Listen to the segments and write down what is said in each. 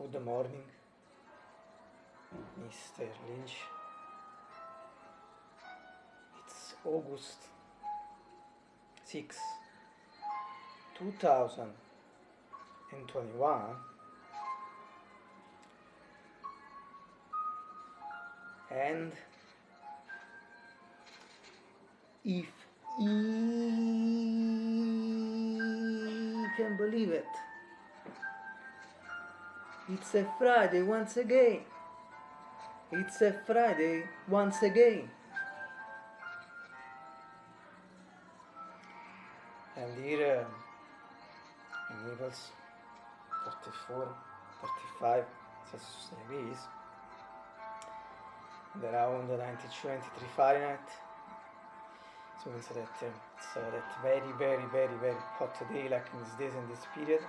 Good morning, Mr. Lynch. It's August 6, 2021. And if you can believe it, it's a Friday once again. It's a Friday once again. And here um, in Naples, 34, 35 Celsius degrees, and around 92, 93 Fahrenheit. So that it's uh, that very, very, very, very hot day like in these days in this period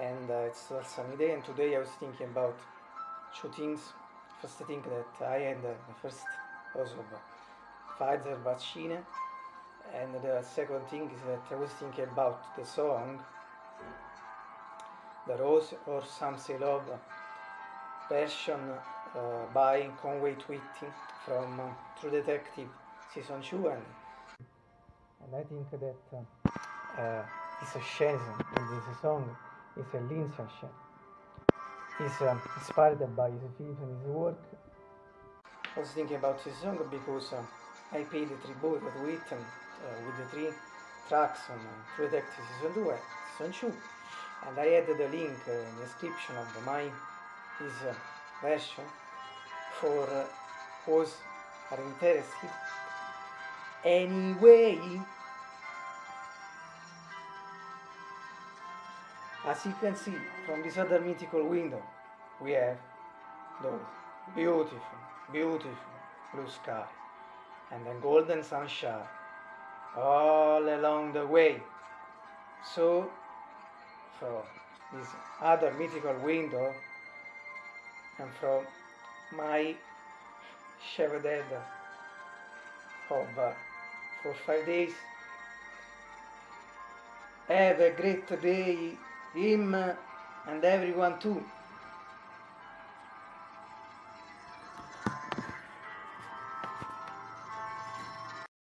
and uh, it's a sunny day and today I was thinking about two things. First I think that I had uh, the first dose of Pfizer vaccine and the second thing is that I was thinking about the song The Rose or Some Say Love version uh, by Conway Twitty from uh, True Detective Season 2 and, and I think that uh, uh this scene in this song. Is a Lynchian. He's um, inspired by his films and his work. I was thinking about this song because um, I paid the tribute to Whitten uh, with the three tracks on uh, Season 2 Season 2 and I added a link uh, in the description of the, my his uh, version for uh, those are interested. Anyway, As you can see from this other mythical window, we have those beautiful, beautiful blue sky and the golden sunshine all along the way. So, from this other mythical window and from my Chevrolet of uh, for five days, have a great day him and everyone too.